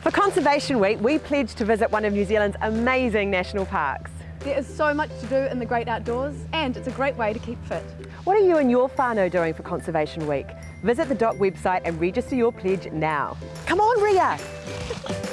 For Conservation Week, we pledge to visit one of New Zealand's amazing national parks. There is so much to do in the great outdoors and it's a great way to keep fit. What are you and your whānau doing for Conservation Week? Visit the DOC website and register your pledge now. Come on, Ria!